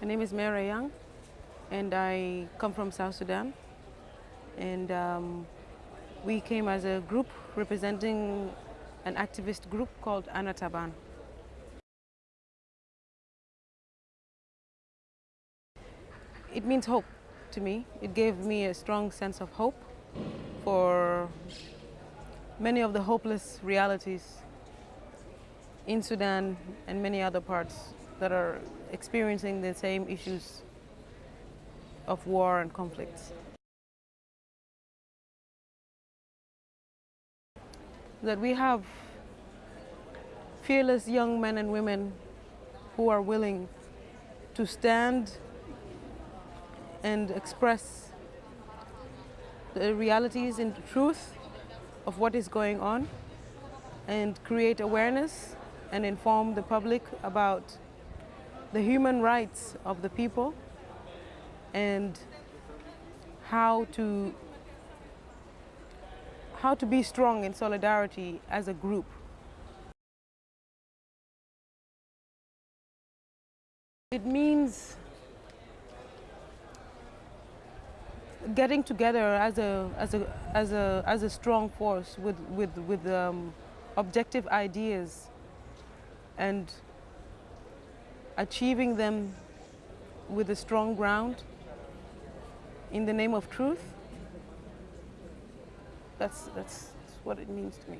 My name is Mary Young, and I come from South Sudan. And um, we came as a group representing an activist group called Anataban. It means hope to me. It gave me a strong sense of hope for many of the hopeless realities in Sudan and many other parts that are experiencing the same issues of war and conflicts. That we have fearless young men and women who are willing to stand and express the realities and the truth of what is going on and create awareness and inform the public about the human rights of the people and how to how to be strong in solidarity as a group. It means getting together as a as a as a as a strong force with with with um, objective ideas and achieving them with a strong ground in the name of truth. That's, that's what it means to me.